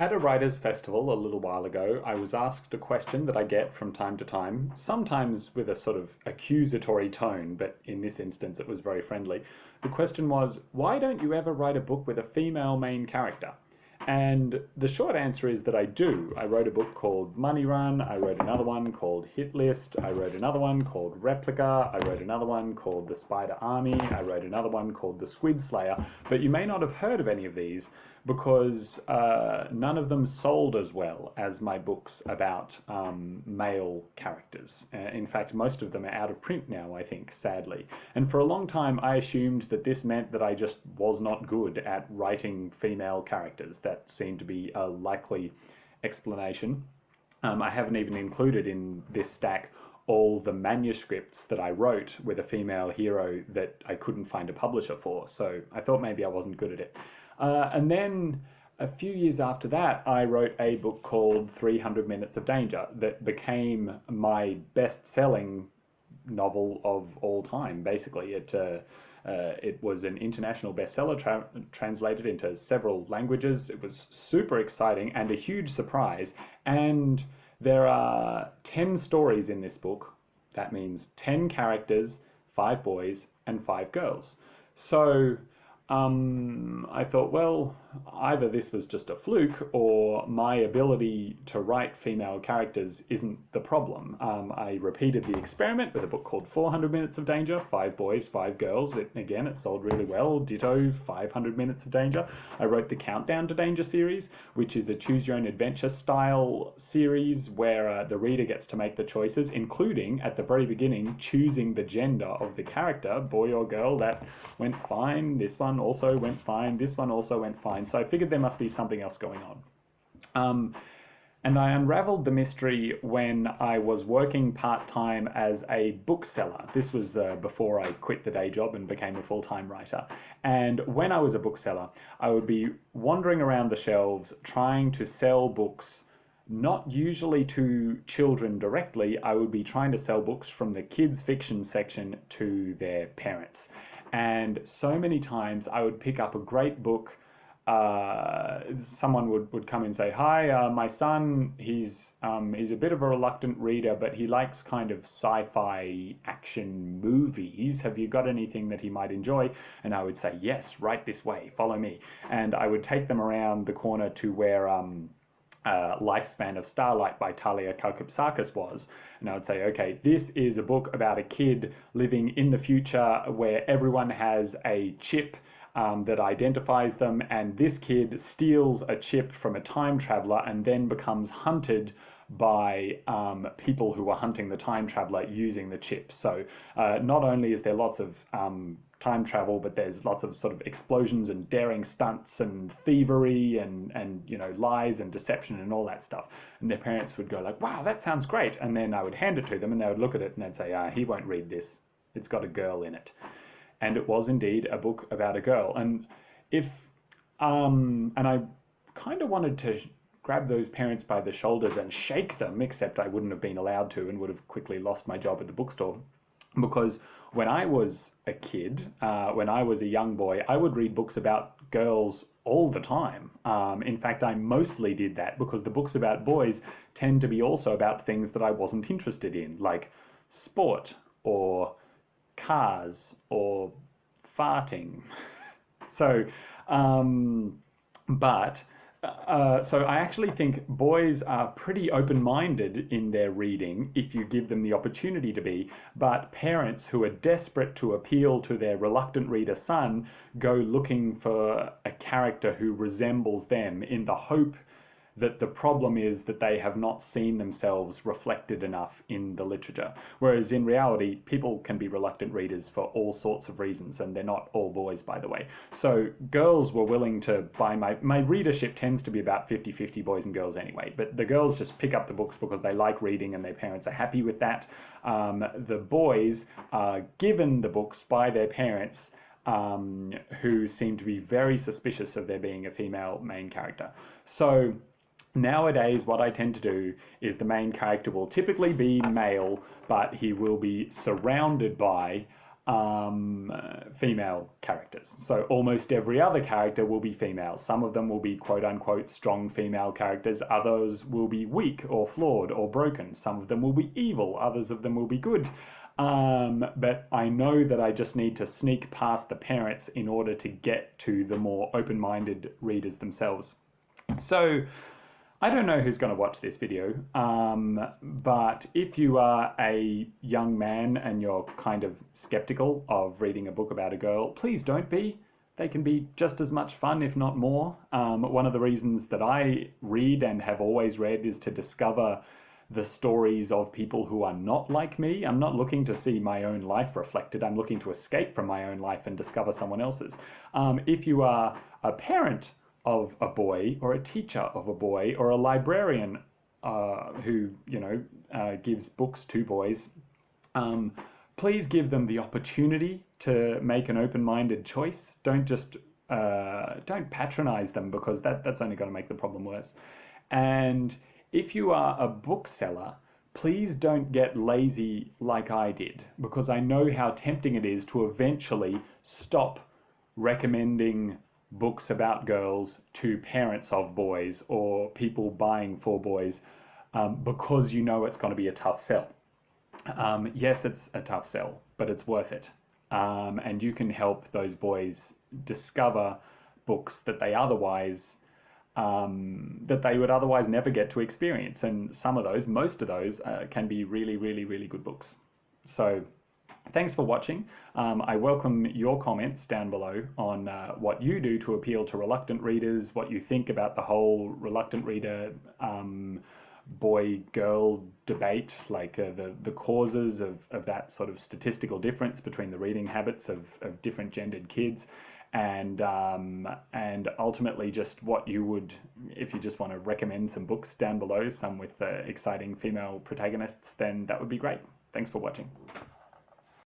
At a writers' festival a little while ago, I was asked a question that I get from time to time, sometimes with a sort of accusatory tone, but in this instance it was very friendly. The question was, why don't you ever write a book with a female main character? And the short answer is that I do. I wrote a book called Money Run, I wrote another one called Hit List, I wrote another one called Replica, I wrote another one called The Spider Army, I wrote another one called The Squid Slayer, but you may not have heard of any of these because uh, none of them sold as well as my books about um, male characters. Uh, in fact, most of them are out of print now, I think, sadly. And for a long time, I assumed that this meant that I just was not good at writing female characters. That seemed to be a likely explanation. Um, I haven't even included in this stack all the manuscripts that I wrote with a female hero that I couldn't find a publisher for, so I thought maybe I wasn't good at it. Uh, and then a few years after that, I wrote a book called 300 Minutes of Danger that became my best selling novel of all time, basically. It, uh, uh, it was an international bestseller tra translated into several languages. It was super exciting and a huge surprise. And there are 10 stories in this book. That means 10 characters, five boys, and five girls. So um, I thought, well, either this was just a fluke or my ability to write female characters isn't the problem. Um, I repeated the experiment with a book called 400 Minutes of Danger, five boys, five girls. It, again, it sold really well. Ditto, 500 Minutes of Danger. I wrote the Countdown to Danger series, which is a choose your own adventure style series where uh, the reader gets to make the choices, including at the very beginning, choosing the gender of the character, boy or girl. That went fine. This one also went fine. This one also went fine. So I figured there must be something else going on. Um, and I unraveled the mystery when I was working part-time as a bookseller. This was uh, before I quit the day job and became a full-time writer. And when I was a bookseller, I would be wandering around the shelves trying to sell books not usually to children directly, I would be trying to sell books from the kids fiction section to their parents. And so many times I would pick up a great book. Uh, someone would, would come and say, "Hi, uh, my son. He's um, he's a bit of a reluctant reader, but he likes kind of sci-fi action movies. Have you got anything that he might enjoy?" And I would say, "Yes, right this way. Follow me." And I would take them around the corner to where um, uh, Lifespan of Starlight by Thalia Kalkipsakis was. And I would say, okay, this is a book about a kid living in the future where everyone has a chip um, that identifies them, and this kid steals a chip from a time traveler and then becomes hunted by um, people who are hunting the time traveler using the chip. So uh, not only is there lots of um, time travel, but there's lots of sort of explosions and daring stunts and thievery and, and you know, lies and deception and all that stuff. And their parents would go like, wow, that sounds great. And then I would hand it to them and they would look at it and they'd say, ah, he won't read this. It's got a girl in it. And it was indeed a book about a girl. And if, um, and I kind of wanted to grab those parents by the shoulders and shake them, except I wouldn't have been allowed to and would have quickly lost my job at the bookstore. Because when I was a kid, uh, when I was a young boy, I would read books about girls all the time. Um, in fact, I mostly did that because the books about boys tend to be also about things that I wasn't interested in, like sport or cars or farting. so, um, but uh, so I actually think boys are pretty open-minded in their reading if you give them the opportunity to be, but parents who are desperate to appeal to their reluctant reader son go looking for a character who resembles them in the hope that the problem is that they have not seen themselves reflected enough in the literature. Whereas in reality, people can be reluctant readers for all sorts of reasons, and they're not all boys, by the way. So girls were willing to buy my, my readership tends to be about 50-50 boys and girls anyway, but the girls just pick up the books because they like reading and their parents are happy with that. Um, the boys are given the books by their parents um, who seem to be very suspicious of there being a female main character. So Nowadays, what I tend to do is the main character will typically be male, but he will be surrounded by um, uh, female characters. So almost every other character will be female. Some of them will be quote unquote strong female characters. Others will be weak or flawed or broken. Some of them will be evil. Others of them will be good. Um, but I know that I just need to sneak past the parents in order to get to the more open-minded readers themselves. So I don't know who's going to watch this video, um, but if you are a young man and you're kind of skeptical of reading a book about a girl, please don't be. They can be just as much fun, if not more. Um, one of the reasons that I read and have always read is to discover the stories of people who are not like me. I'm not looking to see my own life reflected. I'm looking to escape from my own life and discover someone else's. Um, if you are a parent of a boy or a teacher of a boy or a librarian uh, who, you know, uh, gives books to boys, um, please give them the opportunity to make an open-minded choice. Don't just, uh, don't patronize them because that, that's only going to make the problem worse. And if you are a bookseller, please don't get lazy like I did because I know how tempting it is to eventually stop recommending books about girls to parents of boys or people buying for boys um, because you know it's going to be a tough sell. Um, yes, it's a tough sell, but it's worth it. Um, and you can help those boys discover books that they otherwise um, that they would otherwise never get to experience. And some of those, most of those, uh, can be really, really, really good books. So Thanks for watching. Um, I welcome your comments down below on uh, what you do to appeal to reluctant readers, what you think about the whole reluctant reader um, boy-girl debate, like uh, the, the causes of, of that sort of statistical difference between the reading habits of, of different gendered kids and um, and ultimately just what you would if you just want to recommend some books down below some with uh, exciting female protagonists then that would be great thanks for watching